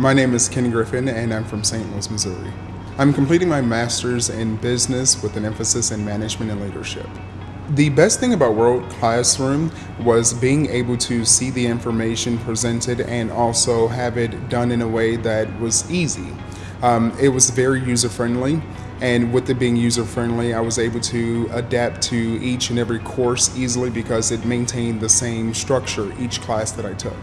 My name is Ken Griffin and I'm from St. Louis, Missouri. I'm completing my master's in business with an emphasis in management and leadership. The best thing about World Classroom was being able to see the information presented and also have it done in a way that was easy. Um, it was very user friendly, and with it being user friendly, I was able to adapt to each and every course easily because it maintained the same structure each class that I took.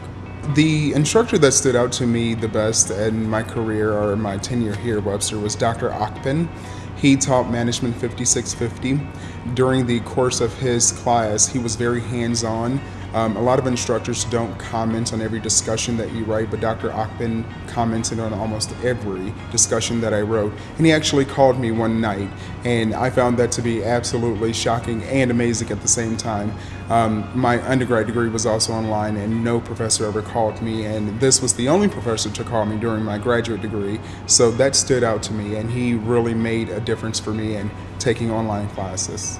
The instructor that stood out to me the best in my career or my tenure here at Webster was Dr. Akpin. He taught Management 5650. During the course of his class, he was very hands-on. Um, a lot of instructors don't comment on every discussion that you write, but Dr. Akpin commented on almost every discussion that I wrote. And he actually called me one night, and I found that to be absolutely shocking and amazing at the same time. Um, my undergrad degree was also online, and no professor ever called me, and this was the only professor to call me during my graduate degree, so that stood out to me, and he really made a difference for me in taking online classes.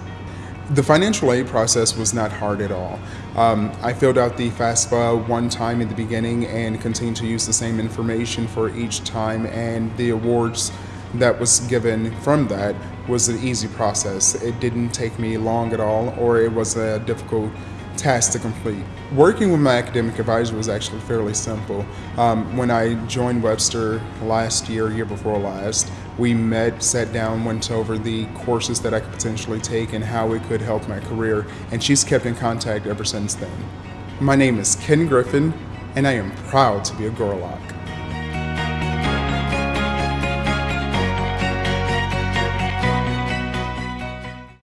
The financial aid process was not hard at all. Um, I filled out the FAFSA one time in the beginning and continued to use the same information for each time and the awards that was given from that was an easy process. It didn't take me long at all or it was a difficult task to complete. Working with my academic advisor was actually fairly simple. Um, when I joined Webster last year, year before last, we met, sat down, went over the courses that I could potentially take and how it could help my career, and she's kept in contact ever since then. My name is Ken Griffin, and I am proud to be a Gorlok.